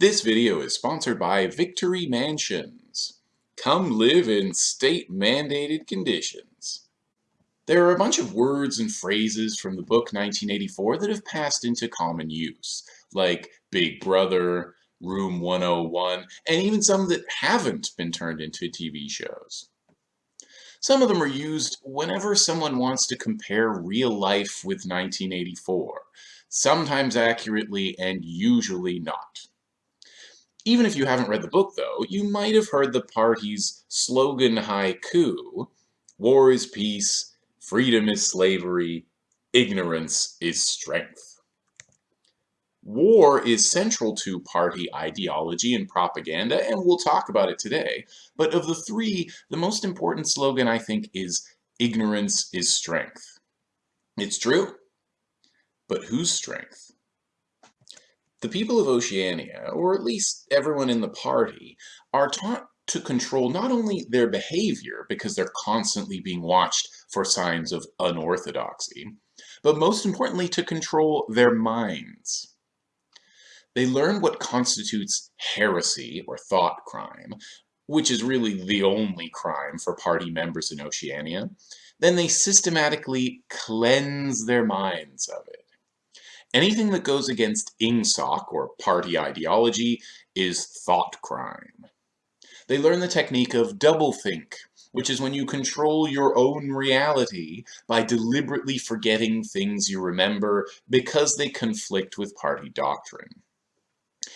This video is sponsored by Victory Mansions. Come live in state-mandated conditions. There are a bunch of words and phrases from the book 1984 that have passed into common use, like Big Brother, Room 101, and even some that haven't been turned into TV shows. Some of them are used whenever someone wants to compare real life with 1984, sometimes accurately and usually not. Even if you haven't read the book, though, you might have heard the party's slogan haiku, War is peace, freedom is slavery, ignorance is strength. War is central to party ideology and propaganda, and we'll talk about it today. But of the three, the most important slogan, I think, is ignorance is strength. It's true. But whose strength? The people of Oceania, or at least everyone in the party, are taught to control not only their behavior, because they're constantly being watched for signs of unorthodoxy, but most importantly to control their minds. They learn what constitutes heresy, or thought crime, which is really the only crime for party members in Oceania. Then they systematically cleanse their minds of it. Anything that goes against ingsoc, or party ideology, is thought crime. They learn the technique of doublethink, which is when you control your own reality by deliberately forgetting things you remember because they conflict with party doctrine.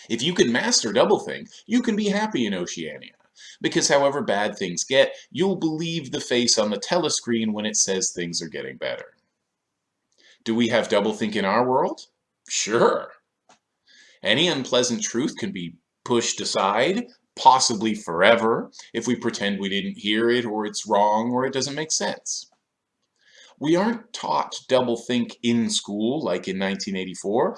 If you can master doublethink, you can be happy in Oceania, because however bad things get, you'll believe the face on the telescreen when it says things are getting better. Do we have doublethink in our world? Sure. Any unpleasant truth can be pushed aside, possibly forever, if we pretend we didn't hear it, or it's wrong, or it doesn't make sense. We aren't taught doublethink in school, like in 1984,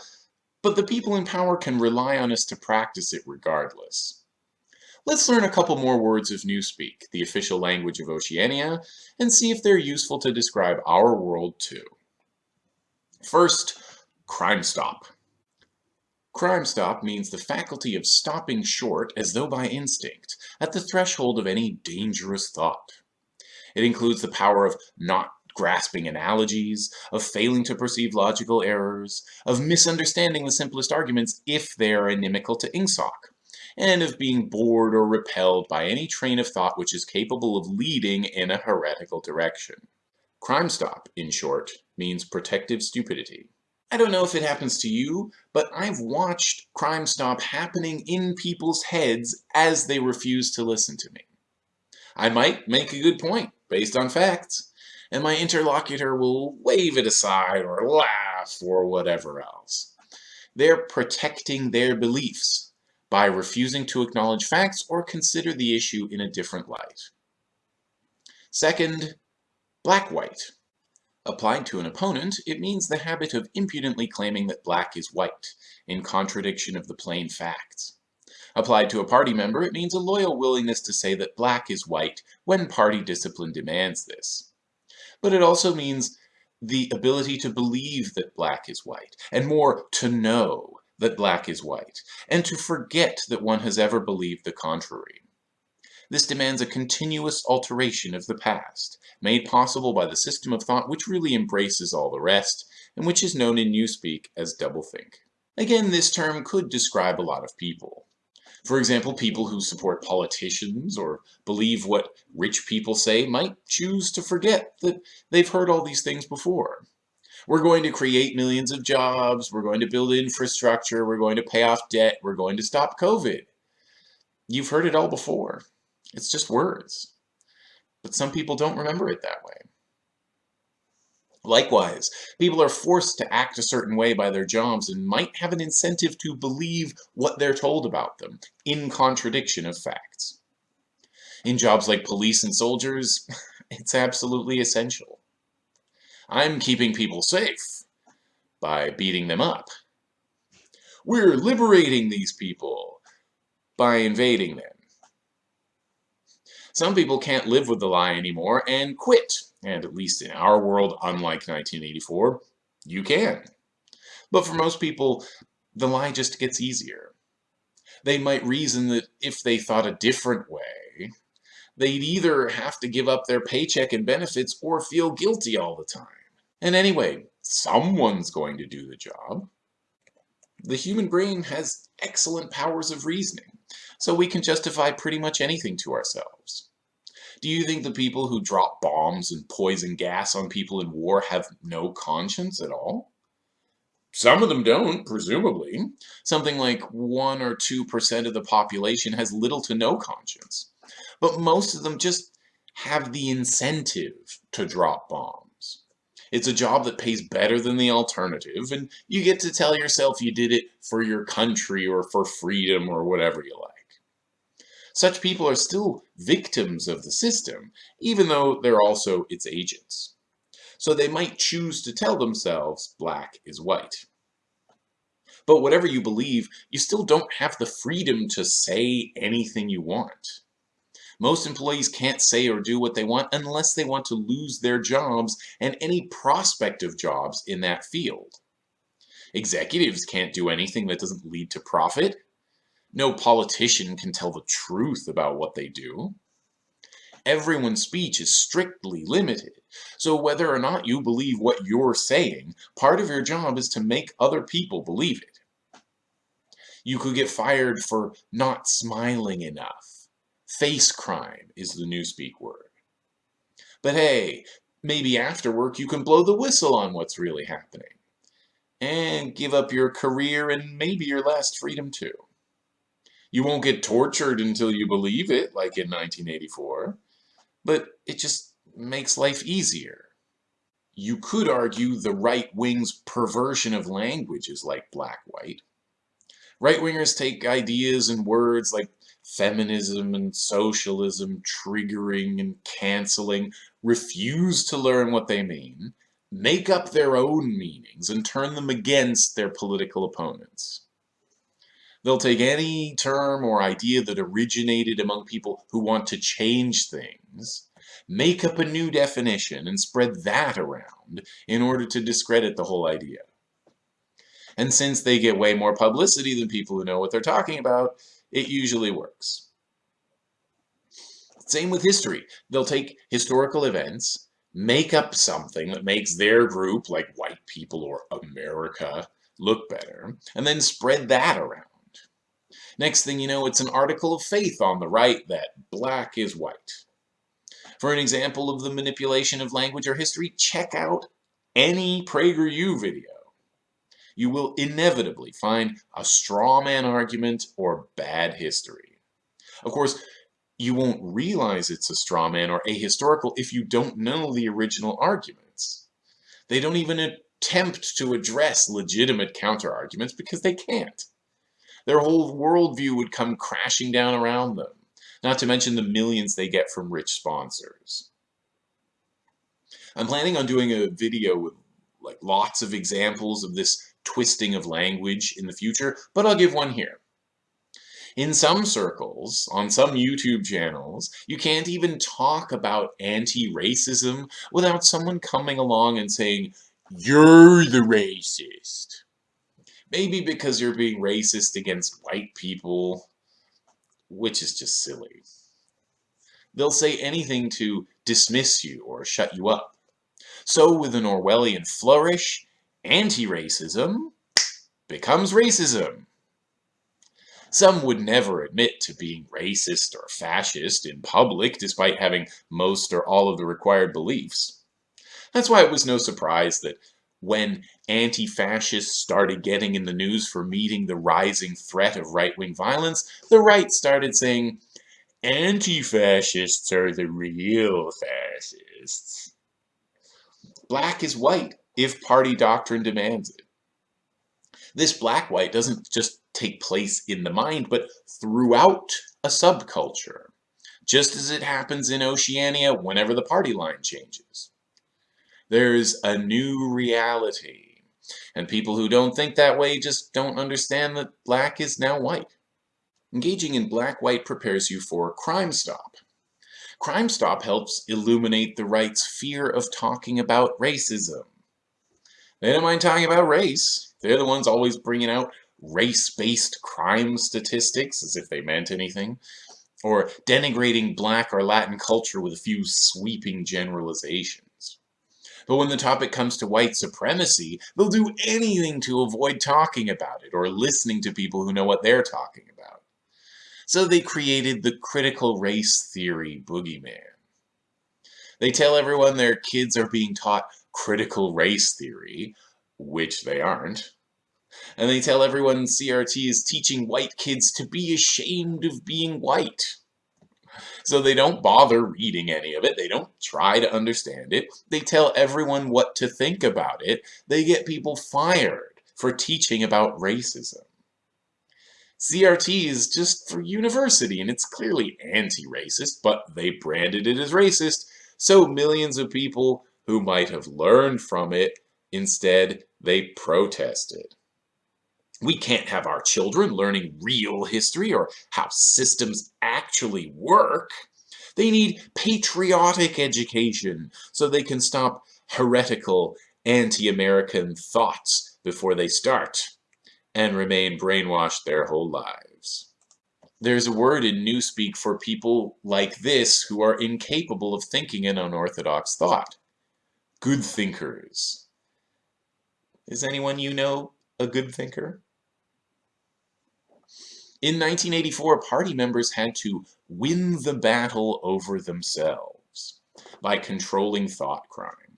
but the people in power can rely on us to practice it regardless. Let's learn a couple more words of Newspeak, the official language of Oceania, and see if they're useful to describe our world too. First, Crime Stop. Crime Stop means the faculty of stopping short as though by instinct at the threshold of any dangerous thought. It includes the power of not grasping analogies, of failing to perceive logical errors, of misunderstanding the simplest arguments if they are inimical to ingsoc, and of being bored or repelled by any train of thought which is capable of leading in a heretical direction. Crime Stop, in short, means protective stupidity. I don't know if it happens to you, but I've watched Crime Stop happening in people's heads as they refuse to listen to me. I might make a good point based on facts, and my interlocutor will wave it aside or laugh or whatever else. They're protecting their beliefs by refusing to acknowledge facts or consider the issue in a different light. Second, black-white. Applied to an opponent, it means the habit of impudently claiming that black is white, in contradiction of the plain facts. Applied to a party member, it means a loyal willingness to say that black is white when party discipline demands this. But it also means the ability to believe that black is white, and more, to know that black is white, and to forget that one has ever believed the contrary. This demands a continuous alteration of the past, made possible by the system of thought which really embraces all the rest, and which is known in Newspeak as doublethink. Again, this term could describe a lot of people. For example, people who support politicians or believe what rich people say might choose to forget that they've heard all these things before. We're going to create millions of jobs, we're going to build infrastructure, we're going to pay off debt, we're going to stop COVID. You've heard it all before. It's just words. But some people don't remember it that way. Likewise, people are forced to act a certain way by their jobs and might have an incentive to believe what they're told about them, in contradiction of facts. In jobs like police and soldiers, it's absolutely essential. I'm keeping people safe by beating them up. We're liberating these people by invading them. Some people can't live with the lie anymore and quit. And at least in our world, unlike 1984, you can. But for most people, the lie just gets easier. They might reason that if they thought a different way, they'd either have to give up their paycheck and benefits or feel guilty all the time. And anyway, someone's going to do the job. The human brain has excellent powers of reasoning, so we can justify pretty much anything to ourselves. Do you think the people who drop bombs and poison gas on people in war have no conscience at all? Some of them don't, presumably. Something like 1 or 2% of the population has little to no conscience. But most of them just have the incentive to drop bombs. It's a job that pays better than the alternative, and you get to tell yourself you did it for your country or for freedom or whatever you like. Such people are still victims of the system, even though they're also its agents. So they might choose to tell themselves black is white. But whatever you believe, you still don't have the freedom to say anything you want. Most employees can't say or do what they want unless they want to lose their jobs and any prospect of jobs in that field. Executives can't do anything that doesn't lead to profit no politician can tell the truth about what they do. Everyone's speech is strictly limited, so whether or not you believe what you're saying, part of your job is to make other people believe it. You could get fired for not smiling enough. Face crime is the newspeak word. But hey, maybe after work you can blow the whistle on what's really happening. And give up your career and maybe your last freedom too. You won't get tortured until you believe it, like in 1984. But it just makes life easier. You could argue the right wing's perversion of language is like black-white. Right-wingers take ideas and words like feminism and socialism, triggering and canceling, refuse to learn what they mean, make up their own meanings, and turn them against their political opponents. They'll take any term or idea that originated among people who want to change things, make up a new definition, and spread that around in order to discredit the whole idea. And since they get way more publicity than people who know what they're talking about, it usually works. Same with history. They'll take historical events, make up something that makes their group, like white people or America, look better, and then spread that around. Next thing you know, it's an article of faith on the right that black is white. For an example of the manipulation of language or history, check out any PragerU video. You will inevitably find a straw man argument or bad history. Of course, you won't realize it's a straw man or ahistorical if you don't know the original arguments. They don't even attempt to address legitimate counter-arguments because they can't. Their whole worldview would come crashing down around them, not to mention the millions they get from rich sponsors. I'm planning on doing a video with like lots of examples of this twisting of language in the future, but I'll give one here. In some circles, on some YouTube channels, you can't even talk about anti-racism without someone coming along and saying, you're the racist. Maybe because you're being racist against white people, which is just silly. They'll say anything to dismiss you or shut you up. So with an Orwellian flourish, anti-racism becomes racism. Some would never admit to being racist or fascist in public despite having most or all of the required beliefs. That's why it was no surprise that when anti-fascists started getting in the news for meeting the rising threat of right-wing violence, the right started saying, anti-fascists are the real fascists. Black is white if party doctrine demands it. This black-white doesn't just take place in the mind, but throughout a subculture, just as it happens in Oceania whenever the party line changes. There's a new reality. And people who don't think that way just don't understand that black is now white. Engaging in black-white prepares you for Crime Stop. Crime Stop helps illuminate the right's fear of talking about racism. They don't mind talking about race. They're the ones always bringing out race-based crime statistics as if they meant anything, or denigrating black or Latin culture with a few sweeping generalizations. But when the topic comes to white supremacy, they'll do anything to avoid talking about it or listening to people who know what they're talking about. So they created the critical race theory boogeyman. They tell everyone their kids are being taught critical race theory, which they aren't. And they tell everyone CRT is teaching white kids to be ashamed of being white. So they don't bother reading any of it. They don't try to understand it. They tell everyone what to think about it. They get people fired for teaching about racism. CRT is just for university, and it's clearly anti-racist, but they branded it as racist, so millions of people who might have learned from it, instead, they protested. We can't have our children learning real history or how systems actually work. They need patriotic education so they can stop heretical anti-American thoughts before they start and remain brainwashed their whole lives. There's a word in Newspeak for people like this who are incapable of thinking an unorthodox thought. Good thinkers. Is anyone you know a good thinker? In 1984, party members had to win the battle over themselves by controlling thought crime.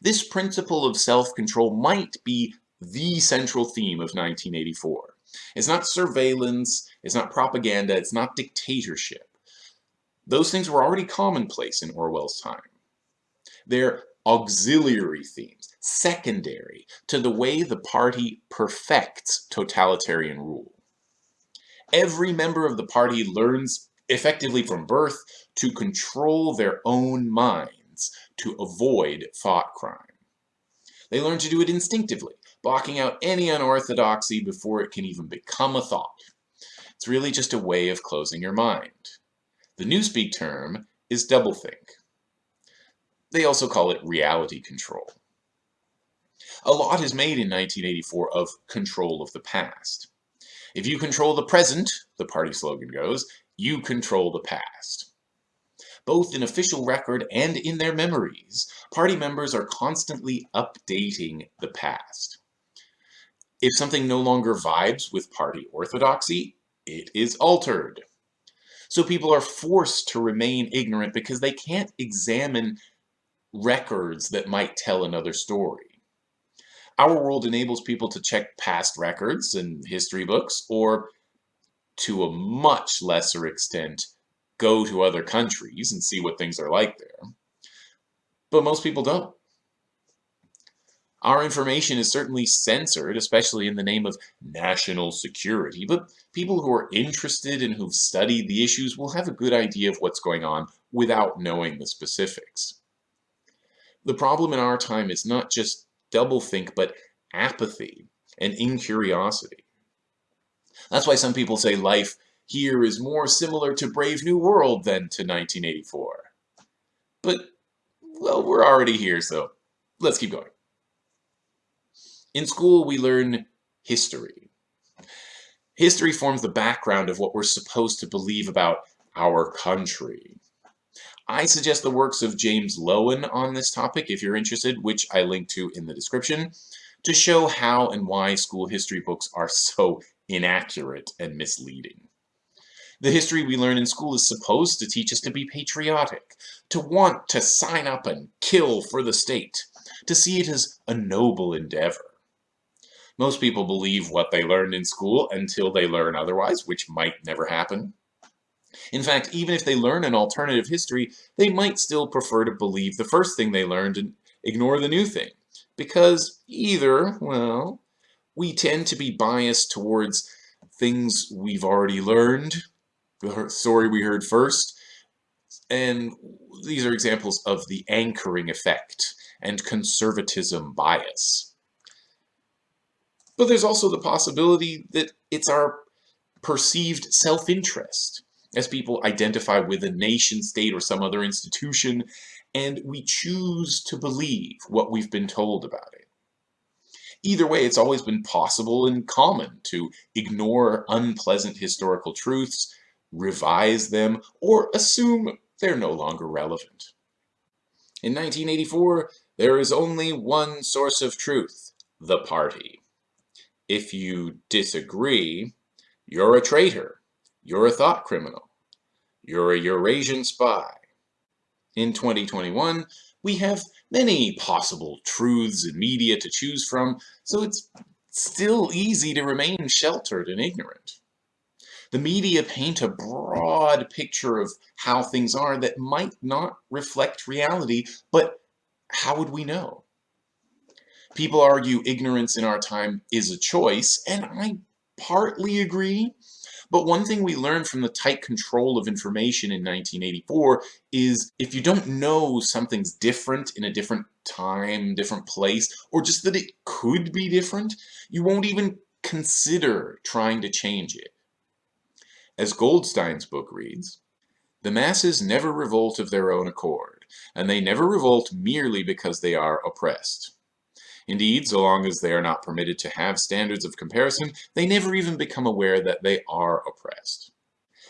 This principle of self-control might be the central theme of 1984. It's not surveillance, it's not propaganda, it's not dictatorship. Those things were already commonplace in Orwell's time. They're auxiliary themes, secondary to the way the party perfects totalitarian rule. Every member of the party learns effectively from birth to control their own minds to avoid thought crime. They learn to do it instinctively, blocking out any unorthodoxy before it can even become a thought. It's really just a way of closing your mind. The Newspeak term is doublethink. They also call it reality control. A lot is made in 1984 of control of the past. If you control the present, the party slogan goes, you control the past. Both in official record and in their memories, party members are constantly updating the past. If something no longer vibes with party orthodoxy, it is altered. So people are forced to remain ignorant because they can't examine records that might tell another story. Our world enables people to check past records and history books, or to a much lesser extent, go to other countries and see what things are like there. But most people don't. Our information is certainly censored, especially in the name of national security, but people who are interested and who've studied the issues will have a good idea of what's going on without knowing the specifics. The problem in our time is not just doublethink, but apathy and incuriosity. That's why some people say life here is more similar to Brave New World than to 1984. But, well, we're already here, so let's keep going. In school, we learn history. History forms the background of what we're supposed to believe about our country. I suggest the works of James Loewen on this topic if you're interested, which I link to in the description, to show how and why school history books are so inaccurate and misleading. The history we learn in school is supposed to teach us to be patriotic, to want to sign up and kill for the state, to see it as a noble endeavor. Most people believe what they learned in school until they learn otherwise, which might never happen. In fact, even if they learn an alternative history, they might still prefer to believe the first thing they learned and ignore the new thing. Because either, well, we tend to be biased towards things we've already learned, the story we heard first, and these are examples of the anchoring effect and conservatism bias. But there's also the possibility that it's our perceived self-interest as people identify with a nation state or some other institution, and we choose to believe what we've been told about it. Either way, it's always been possible and common to ignore unpleasant historical truths, revise them, or assume they're no longer relevant. In 1984, there is only one source of truth, the party. If you disagree, you're a traitor, you're a thought criminal, you're a Eurasian spy. In 2021, we have many possible truths and media to choose from, so it's still easy to remain sheltered and ignorant. The media paint a broad picture of how things are that might not reflect reality, but how would we know? People argue ignorance in our time is a choice, and I partly agree. But one thing we learned from the tight control of information in 1984 is if you don't know something's different in a different time, different place, or just that it could be different, you won't even consider trying to change it. As Goldstein's book reads, the masses never revolt of their own accord, and they never revolt merely because they are oppressed. Indeed, so long as they are not permitted to have standards of comparison, they never even become aware that they are oppressed.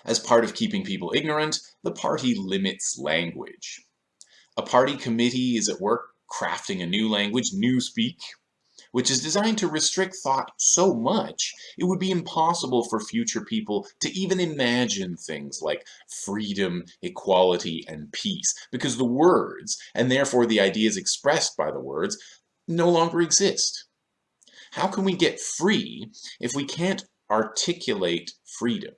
As part of keeping people ignorant, the party limits language. A party committee is at work crafting a new language, Newspeak, which is designed to restrict thought so much it would be impossible for future people to even imagine things like freedom, equality, and peace, because the words, and therefore the ideas expressed by the words, no longer exist. How can we get free if we can't articulate freedom?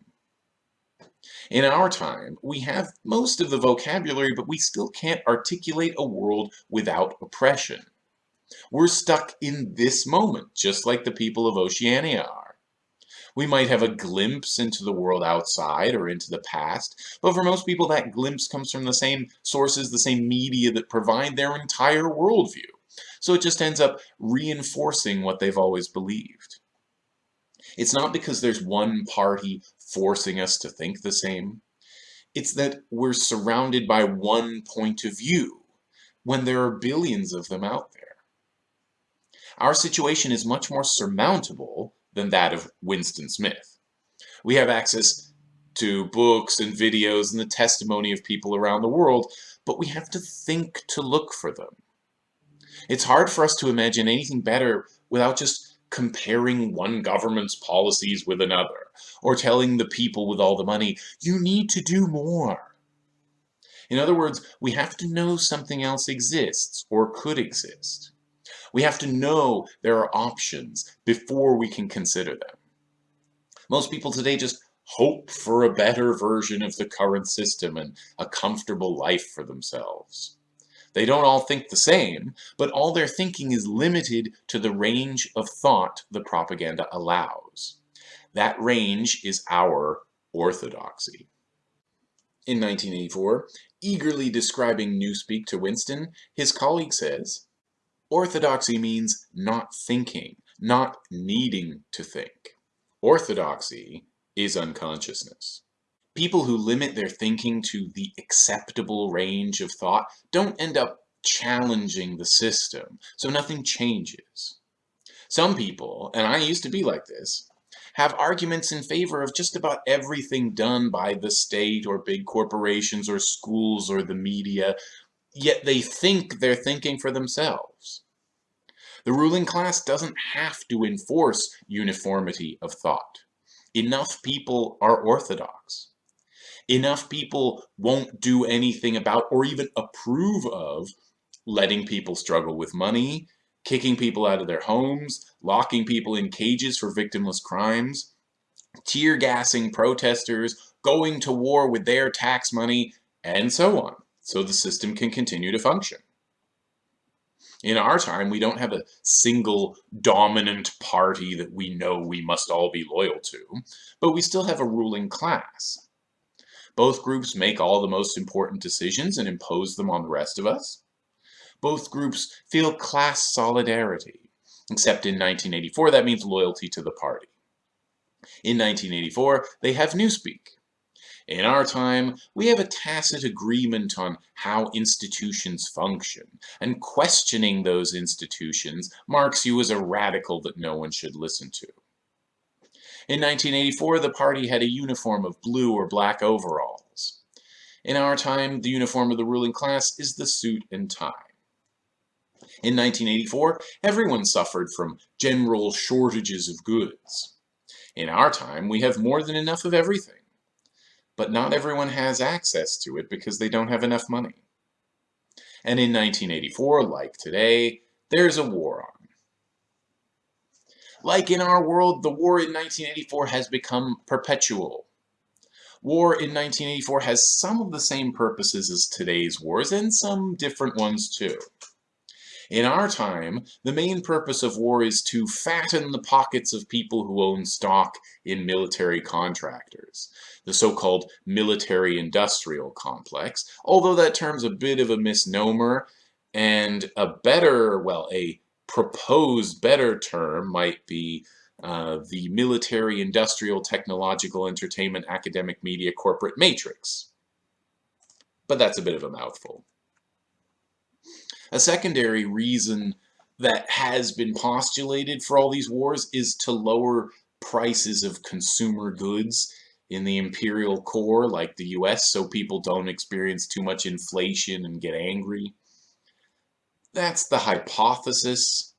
In our time, we have most of the vocabulary, but we still can't articulate a world without oppression. We're stuck in this moment, just like the people of Oceania are. We might have a glimpse into the world outside or into the past, but for most people that glimpse comes from the same sources, the same media that provide their entire worldview. So it just ends up reinforcing what they've always believed. It's not because there's one party forcing us to think the same. It's that we're surrounded by one point of view when there are billions of them out there. Our situation is much more surmountable than that of Winston Smith. We have access to books and videos and the testimony of people around the world, but we have to think to look for them. It's hard for us to imagine anything better without just comparing one government's policies with another, or telling the people with all the money, you need to do more. In other words, we have to know something else exists, or could exist. We have to know there are options before we can consider them. Most people today just hope for a better version of the current system and a comfortable life for themselves. They don't all think the same, but all their thinking is limited to the range of thought the propaganda allows. That range is our orthodoxy. In 1984, eagerly describing Newspeak to Winston, his colleague says, Orthodoxy means not thinking, not needing to think. Orthodoxy is unconsciousness. People who limit their thinking to the acceptable range of thought don't end up challenging the system, so nothing changes. Some people, and I used to be like this, have arguments in favor of just about everything done by the state or big corporations or schools or the media, yet they think they're thinking for themselves. The ruling class doesn't have to enforce uniformity of thought. Enough people are orthodox enough people won't do anything about or even approve of letting people struggle with money, kicking people out of their homes, locking people in cages for victimless crimes, tear gassing protesters, going to war with their tax money, and so on, so the system can continue to function. In our time, we don't have a single dominant party that we know we must all be loyal to, but we still have a ruling class. Both groups make all the most important decisions and impose them on the rest of us. Both groups feel class solidarity, except in 1984 that means loyalty to the party. In 1984, they have Newspeak. In our time, we have a tacit agreement on how institutions function, and questioning those institutions marks you as a radical that no one should listen to. In 1984, the party had a uniform of blue or black overalls. In our time, the uniform of the ruling class is the suit and tie. In 1984, everyone suffered from general shortages of goods. In our time, we have more than enough of everything but not everyone has access to it because they don't have enough money. And in 1984, like today, there's a war on. Like in our world, the war in 1984 has become perpetual. War in 1984 has some of the same purposes as today's wars, and some different ones too. In our time, the main purpose of war is to fatten the pockets of people who own stock in military contractors, the so-called military-industrial complex, although that term's a bit of a misnomer, and a better, well, a proposed better term might be uh, the military, industrial, technological, entertainment, academic, media, corporate matrix. But that's a bit of a mouthful. A secondary reason that has been postulated for all these wars is to lower prices of consumer goods in the imperial core like the US so people don't experience too much inflation and get angry. That's the hypothesis.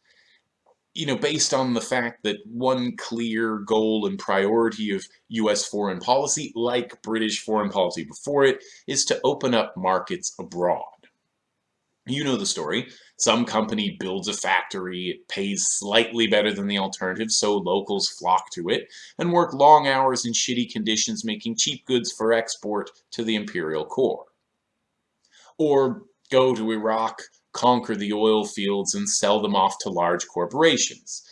You know, based on the fact that one clear goal and priority of US foreign policy, like British foreign policy before it, is to open up markets abroad. You know the story. Some company builds a factory, it pays slightly better than the alternative, so locals flock to it, and work long hours in shitty conditions making cheap goods for export to the imperial core. Or go to Iraq, conquer the oil fields, and sell them off to large corporations.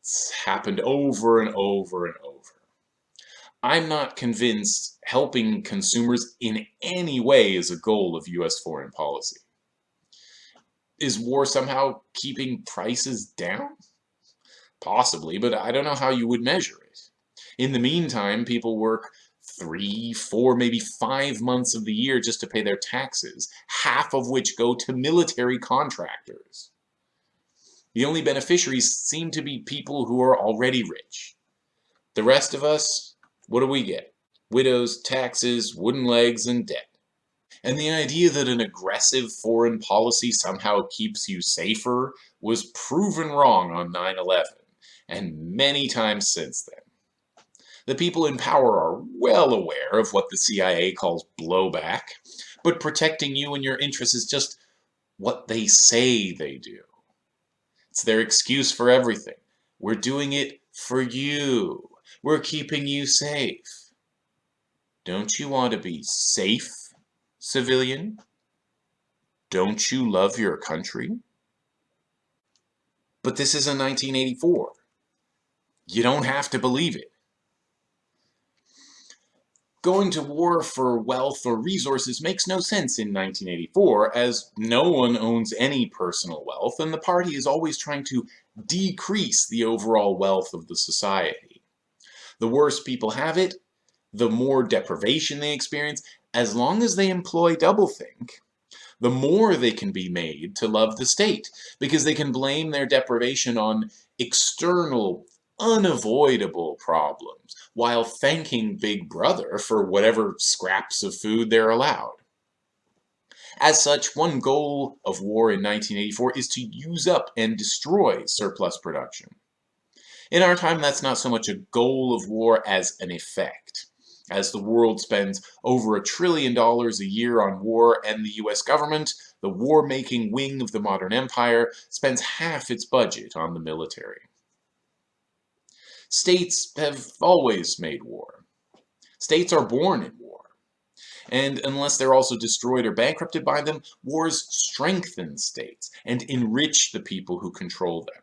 It's happened over and over and over. I'm not convinced helping consumers in any way is a goal of U.S. foreign policy is war somehow keeping prices down? Possibly, but I don't know how you would measure it. In the meantime, people work three, four, maybe five months of the year just to pay their taxes, half of which go to military contractors. The only beneficiaries seem to be people who are already rich. The rest of us, what do we get? Widows, taxes, wooden legs, and debt and the idea that an aggressive foreign policy somehow keeps you safer was proven wrong on 9-11, and many times since then. The people in power are well aware of what the CIA calls blowback, but protecting you and your interests is just what they say they do. It's their excuse for everything. We're doing it for you. We're keeping you safe. Don't you want to be safe civilian? Don't you love your country? But this is a 1984. You don't have to believe it. Going to war for wealth or resources makes no sense in 1984, as no one owns any personal wealth, and the party is always trying to decrease the overall wealth of the society. The worse people have it, the more deprivation they experience, as long as they employ doublethink, the more they can be made to love the state, because they can blame their deprivation on external, unavoidable problems, while thanking Big Brother for whatever scraps of food they're allowed. As such, one goal of war in 1984 is to use up and destroy surplus production. In our time, that's not so much a goal of war as an effect as the world spends over a trillion dollars a year on war and the US government, the war-making wing of the modern empire spends half its budget on the military. States have always made war. States are born in war. And unless they're also destroyed or bankrupted by them, wars strengthen states and enrich the people who control them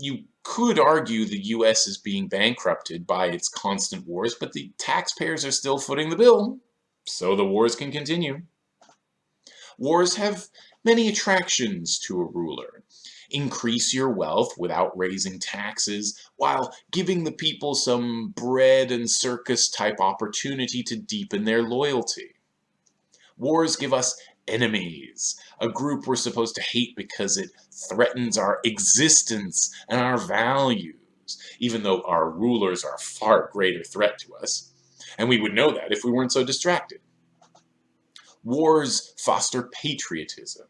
you could argue the U.S. is being bankrupted by its constant wars, but the taxpayers are still footing the bill, so the wars can continue. Wars have many attractions to a ruler. Increase your wealth without raising taxes, while giving the people some bread and circus type opportunity to deepen their loyalty. Wars give us enemies, a group we're supposed to hate because it threatens our existence and our values, even though our rulers are a far greater threat to us. And we would know that if we weren't so distracted. Wars foster patriotism.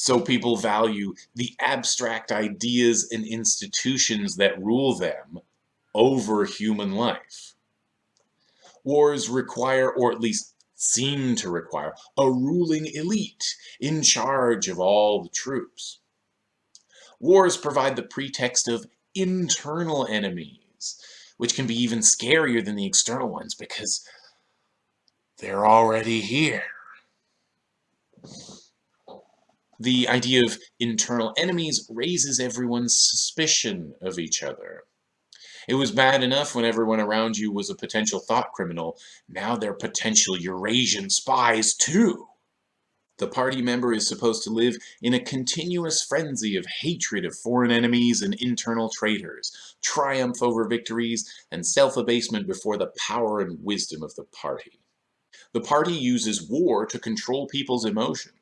So people value the abstract ideas and institutions that rule them over human life. Wars require, or at least seem to require, a ruling elite in charge of all the troops. Wars provide the pretext of internal enemies, which can be even scarier than the external ones because they're already here. The idea of internal enemies raises everyone's suspicion of each other. It was bad enough when everyone around you was a potential thought criminal. Now they're potential Eurasian spies too. The party member is supposed to live in a continuous frenzy of hatred of foreign enemies and internal traitors, triumph over victories, and self-abasement before the power and wisdom of the party. The party uses war to control people's emotions.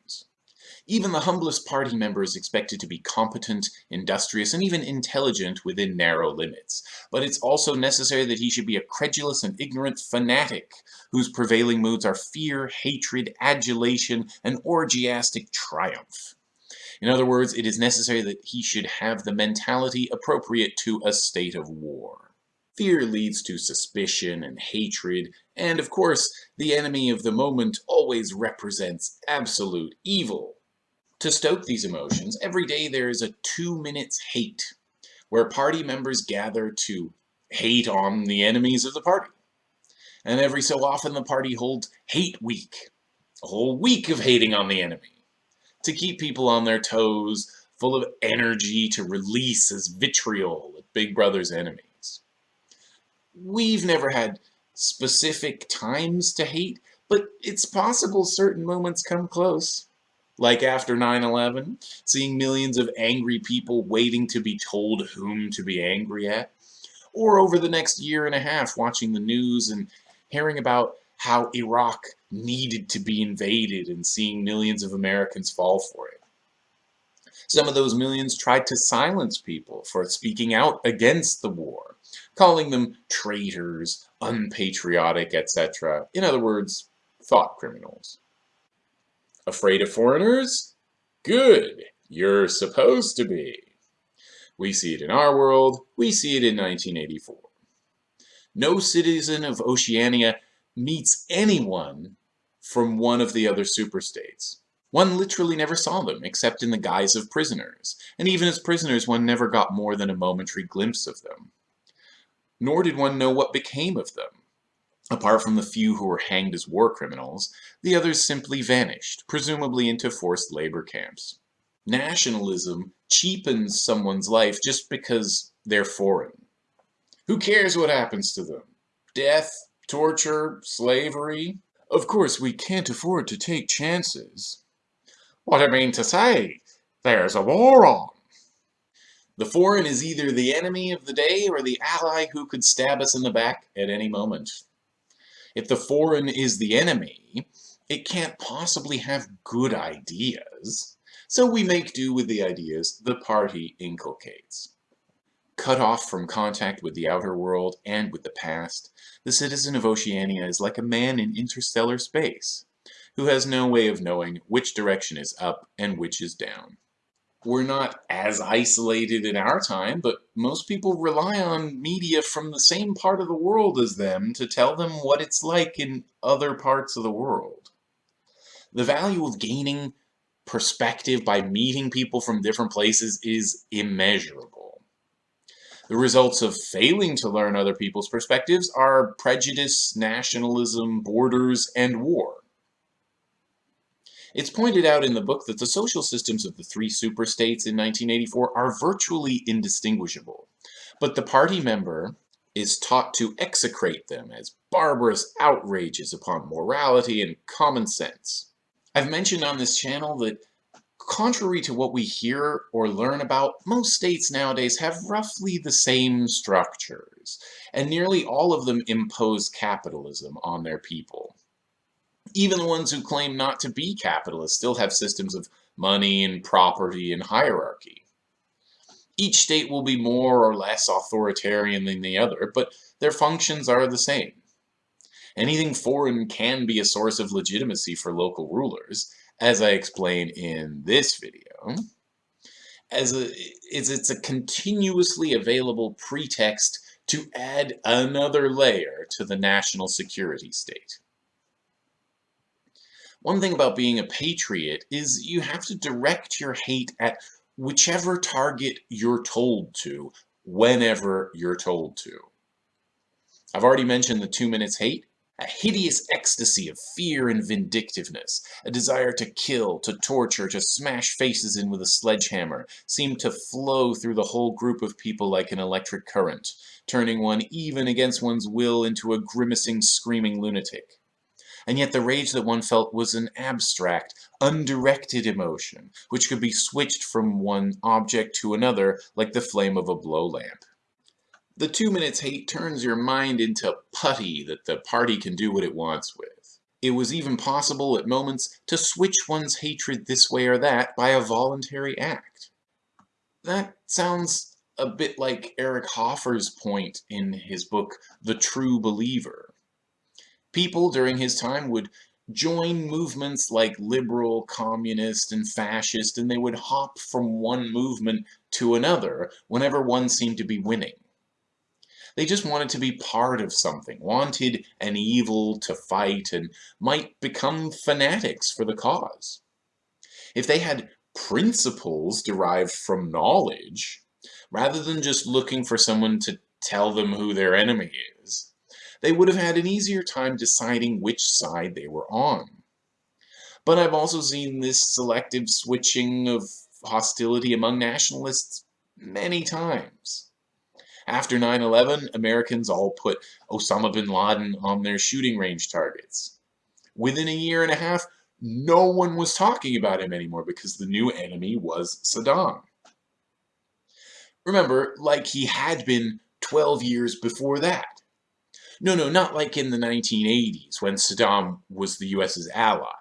Even the humblest party member is expected to be competent, industrious, and even intelligent within narrow limits. But it's also necessary that he should be a credulous and ignorant fanatic, whose prevailing moods are fear, hatred, adulation, and orgiastic triumph. In other words, it is necessary that he should have the mentality appropriate to a state of war. Fear leads to suspicion and hatred, and of course, the enemy of the moment always represents absolute evil. To stoke these emotions, every day there is a two minutes hate, where party members gather to hate on the enemies of the party. And every so often the party holds Hate Week, a whole week of hating on the enemy, to keep people on their toes, full of energy to release as vitriol at Big Brother's enemies. we've never had specific times to hate, but it's possible certain moments come close. Like after 9-11, seeing millions of angry people waiting to be told whom to be angry at. Or over the next year and a half watching the news and hearing about how Iraq needed to be invaded and seeing millions of Americans fall for it. Some of those millions tried to silence people for speaking out against the war calling them traitors, unpatriotic, etc. In other words, thought criminals. Afraid of foreigners? Good, you're supposed to be. We see it in our world, we see it in 1984. No citizen of Oceania meets anyone from one of the other superstates. One literally never saw them, except in the guise of prisoners, and even as prisoners one never got more than a momentary glimpse of them nor did one know what became of them. Apart from the few who were hanged as war criminals, the others simply vanished, presumably into forced labor camps. Nationalism cheapens someone's life just because they're foreign. Who cares what happens to them? Death, torture, slavery? Of course, we can't afford to take chances. What I mean to say, there's a war on. The foreign is either the enemy of the day or the ally who could stab us in the back at any moment. If the foreign is the enemy, it can't possibly have good ideas, so we make do with the ideas the party inculcates. Cut off from contact with the outer world and with the past, the citizen of Oceania is like a man in interstellar space, who has no way of knowing which direction is up and which is down we're not as isolated in our time, but most people rely on media from the same part of the world as them to tell them what it's like in other parts of the world. The value of gaining perspective by meeting people from different places is immeasurable. The results of failing to learn other people's perspectives are prejudice, nationalism, borders, and war. It's pointed out in the book that the social systems of the three superstates in 1984 are virtually indistinguishable, but the party member is taught to execrate them as barbarous outrages upon morality and common sense. I've mentioned on this channel that Contrary to what we hear or learn about, most states nowadays have roughly the same structures, and nearly all of them impose capitalism on their people. Even the ones who claim not to be capitalists still have systems of money and property and hierarchy. Each state will be more or less authoritarian than the other, but their functions are the same. Anything foreign can be a source of legitimacy for local rulers, as I explain in this video. As a, it's, it's a continuously available pretext to add another layer to the national security state. One thing about being a patriot is you have to direct your hate at whichever target you're told to, whenever you're told to. I've already mentioned the two minutes hate, a hideous ecstasy of fear and vindictiveness, a desire to kill, to torture, to smash faces in with a sledgehammer, seemed to flow through the whole group of people like an electric current, turning one even against one's will into a grimacing, screaming lunatic and yet the rage that one felt was an abstract, undirected emotion, which could be switched from one object to another like the flame of a blow lamp. The two minutes hate turns your mind into putty that the party can do what it wants with. It was even possible at moments to switch one's hatred this way or that by a voluntary act. That sounds a bit like Eric Hoffer's point in his book, The True Believer. People during his time would join movements like liberal, communist, and fascist, and they would hop from one movement to another whenever one seemed to be winning. They just wanted to be part of something, wanted an evil to fight, and might become fanatics for the cause. If they had principles derived from knowledge, rather than just looking for someone to tell them who their enemy is, they would have had an easier time deciding which side they were on. But I've also seen this selective switching of hostility among nationalists many times. After 9-11, Americans all put Osama bin Laden on their shooting range targets. Within a year and a half, no one was talking about him anymore because the new enemy was Saddam. Remember, like he had been 12 years before that. No, no, not like in the 1980s when Saddam was the US's ally.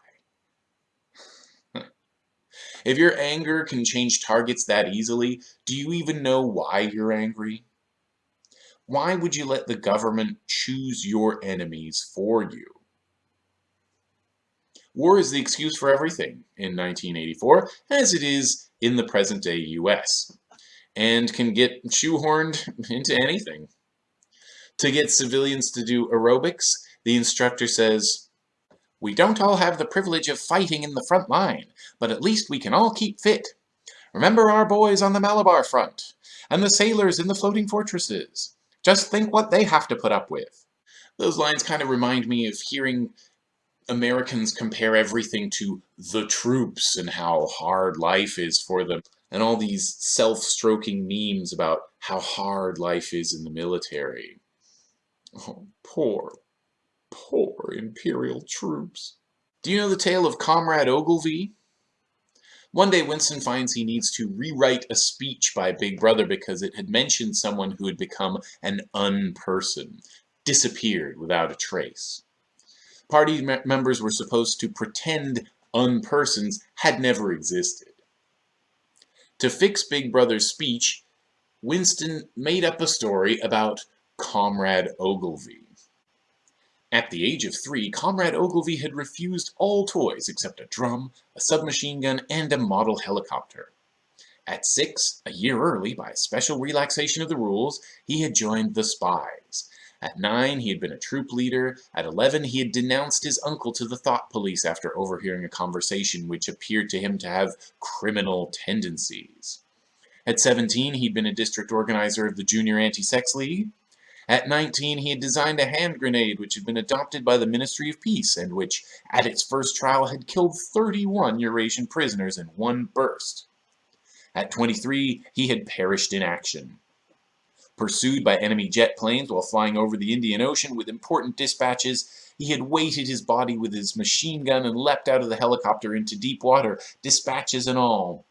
if your anger can change targets that easily, do you even know why you're angry? Why would you let the government choose your enemies for you? War is the excuse for everything in 1984, as it is in the present-day US, and can get shoehorned into anything. To get civilians to do aerobics, the instructor says, We don't all have the privilege of fighting in the front line, but at least we can all keep fit. Remember our boys on the Malabar front, and the sailors in the floating fortresses. Just think what they have to put up with. Those lines kind of remind me of hearing Americans compare everything to the troops and how hard life is for them, and all these self-stroking memes about how hard life is in the military. Oh, poor, poor Imperial troops. Do you know the tale of Comrade Ogilvy? One day Winston finds he needs to rewrite a speech by Big Brother because it had mentioned someone who had become an unperson, disappeared without a trace. Party me members were supposed to pretend unpersons had never existed. To fix Big Brother's speech, Winston made up a story about Comrade Ogilvy. At the age of three, Comrade Ogilvy had refused all toys except a drum, a submachine gun, and a model helicopter. At six, a year early, by a special relaxation of the rules, he had joined the Spies. At nine, he had been a troop leader. At 11, he had denounced his uncle to the thought police after overhearing a conversation which appeared to him to have criminal tendencies. At 17, he'd been a district organizer of the Junior Anti-Sex League. At 19, he had designed a hand grenade which had been adopted by the Ministry of Peace and which, at its first trial, had killed 31 Eurasian prisoners in one burst. At 23, he had perished in action. Pursued by enemy jet planes while flying over the Indian Ocean with important dispatches, he had weighted his body with his machine gun and leapt out of the helicopter into deep water, dispatches and all.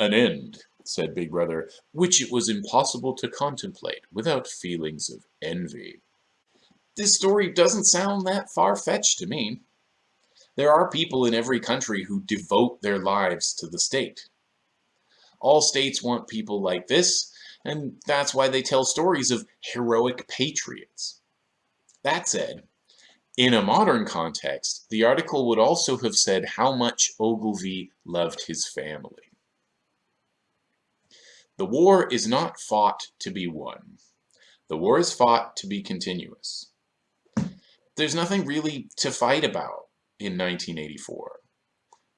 An end, said Big Brother, which it was impossible to contemplate without feelings of envy. This story doesn't sound that far-fetched to me. There are people in every country who devote their lives to the state. All states want people like this, and that's why they tell stories of heroic patriots. That said, in a modern context, the article would also have said how much Ogilvy loved his family. The war is not fought to be won. The war is fought to be continuous. There's nothing really to fight about in 1984.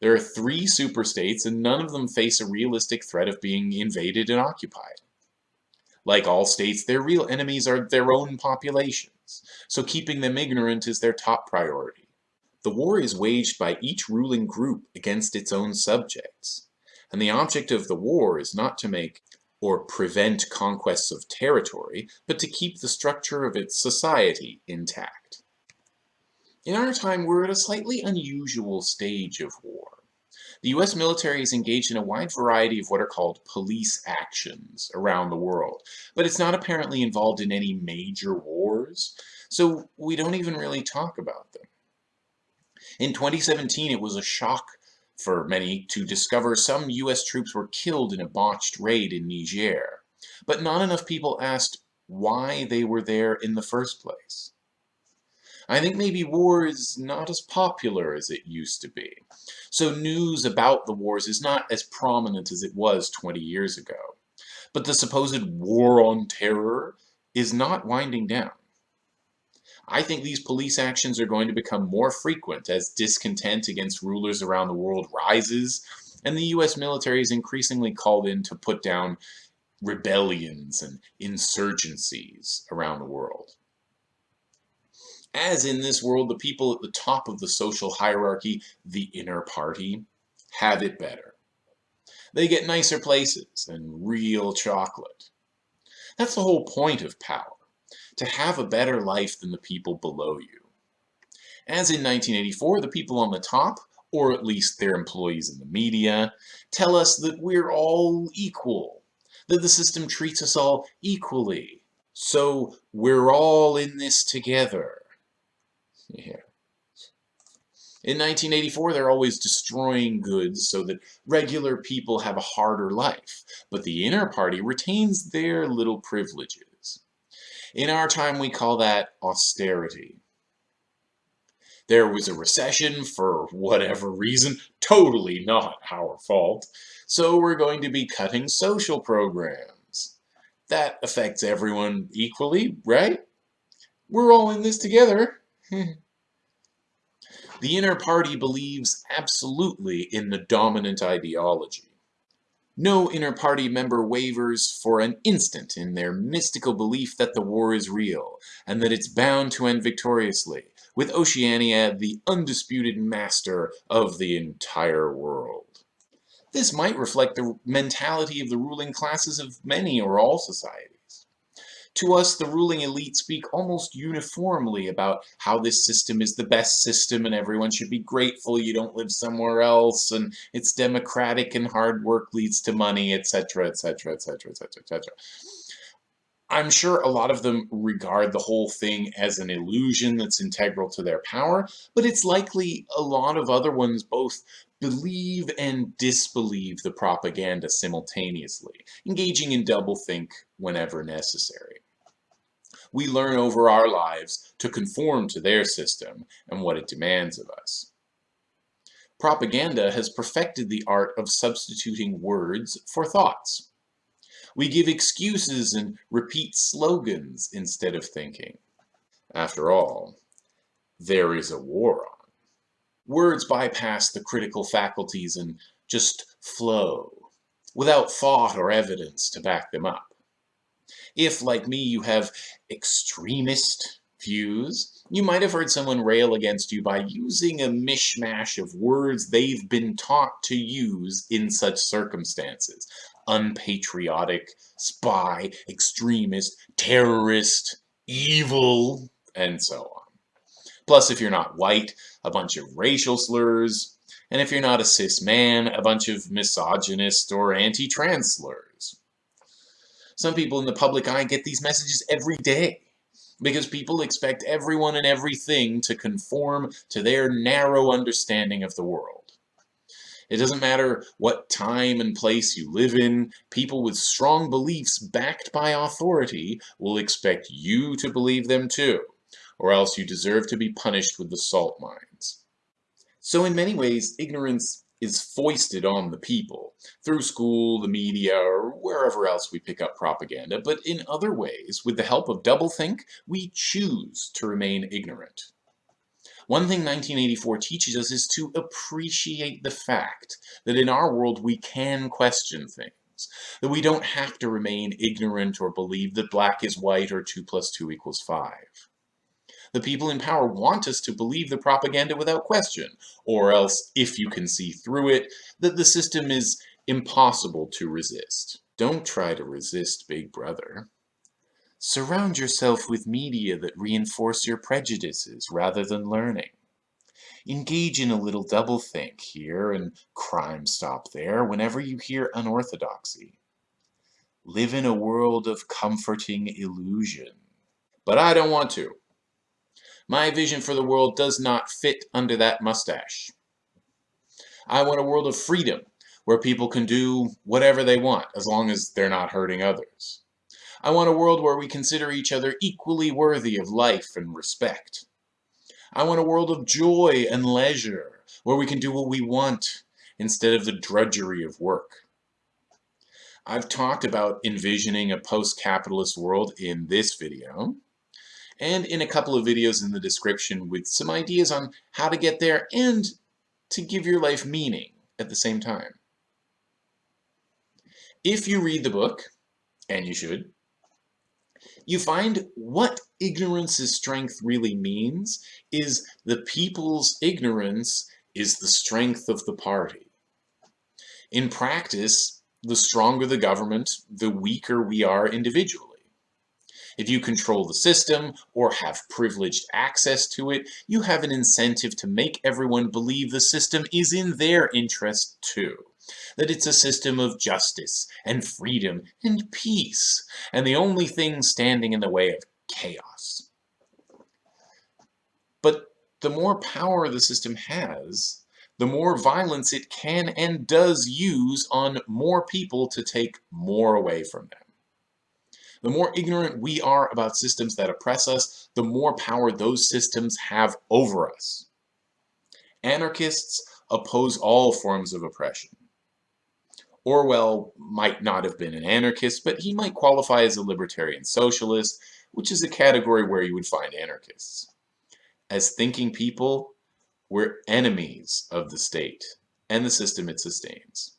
There are three superstates and none of them face a realistic threat of being invaded and occupied. Like all states, their real enemies are their own populations, so keeping them ignorant is their top priority. The war is waged by each ruling group against its own subjects, and the object of the war is not to make or prevent conquests of territory, but to keep the structure of its society intact. In our time, we're at a slightly unusual stage of war. The US military is engaged in a wide variety of what are called police actions around the world, but it's not apparently involved in any major wars, so we don't even really talk about them. In 2017, it was a shock for many to discover some US troops were killed in a botched raid in Niger, but not enough people asked why they were there in the first place. I think maybe war is not as popular as it used to be. So news about the wars is not as prominent as it was 20 years ago. But the supposed war on terror is not winding down. I think these police actions are going to become more frequent as discontent against rulers around the world rises, and the US military is increasingly called in to put down rebellions and insurgencies around the world. As in this world, the people at the top of the social hierarchy, the inner party, have it better. They get nicer places and real chocolate. That's the whole point of power, to have a better life than the people below you. As in 1984, the people on the top, or at least their employees in the media, tell us that we're all equal, that the system treats us all equally. So we're all in this together. Yeah. In 1984, they're always destroying goods so that regular people have a harder life, but the inner party retains their little privileges. In our time, we call that austerity. There was a recession for whatever reason, totally not our fault, so we're going to be cutting social programs. That affects everyone equally, right? We're all in this together. the inner party believes absolutely in the dominant ideology. No inner party member wavers for an instant in their mystical belief that the war is real, and that it's bound to end victoriously, with Oceania the undisputed master of the entire world. This might reflect the mentality of the ruling classes of many or all societies. To us, the ruling elite speak almost uniformly about how this system is the best system and everyone should be grateful you don't live somewhere else and it's democratic and hard work leads to money, etc., etc., etc., etc., etc. I'm sure a lot of them regard the whole thing as an illusion that's integral to their power, but it's likely a lot of other ones both believe and disbelieve the propaganda simultaneously, engaging in doublethink whenever necessary we learn over our lives to conform to their system and what it demands of us. Propaganda has perfected the art of substituting words for thoughts. We give excuses and repeat slogans instead of thinking. After all, there is a war. Words bypass the critical faculties and just flow, without thought or evidence to back them up. If, like me, you have extremist views, you might have heard someone rail against you by using a mishmash of words they've been taught to use in such circumstances. unpatriotic, spy, extremist, terrorist, evil, and so on. Plus, if you're not white, a bunch of racial slurs, and if you're not a cis man, a bunch of misogynist or anti-trans slurs. Some people in the public eye get these messages every day because people expect everyone and everything to conform to their narrow understanding of the world. It doesn't matter what time and place you live in, people with strong beliefs backed by authority will expect you to believe them too, or else you deserve to be punished with the salt mines. So in many ways, ignorance is foisted on the people through school, the media, or wherever else we pick up propaganda, but in other ways, with the help of doublethink, we choose to remain ignorant. One thing 1984 teaches us is to appreciate the fact that in our world we can question things, that we don't have to remain ignorant or believe that black is white or 2 plus 2 equals 5. The people in power want us to believe the propaganda without question, or else, if you can see through it, that the system is impossible to resist. Don't try to resist Big Brother. Surround yourself with media that reinforce your prejudices rather than learning. Engage in a little doublethink here and crime stop there whenever you hear unorthodoxy. Live in a world of comforting illusion. But I don't want to. My vision for the world does not fit under that mustache. I want a world of freedom, where people can do whatever they want, as long as they're not hurting others. I want a world where we consider each other equally worthy of life and respect. I want a world of joy and leisure, where we can do what we want, instead of the drudgery of work. I've talked about envisioning a post-capitalist world in this video, and in a couple of videos in the description with some ideas on how to get there and to give your life meaning at the same time. If you read the book, and you should, you find what ignorance's strength really means is the people's ignorance is the strength of the party. In practice, the stronger the government, the weaker we are individually. If you control the system or have privileged access to it, you have an incentive to make everyone believe the system is in their interest too. That it's a system of justice and freedom and peace, and the only thing standing in the way of chaos. But the more power the system has, the more violence it can and does use on more people to take more away from them. The more ignorant we are about systems that oppress us, the more power those systems have over us. Anarchists oppose all forms of oppression. Orwell might not have been an anarchist, but he might qualify as a libertarian socialist, which is a category where you would find anarchists. As thinking people, we're enemies of the state and the system it sustains.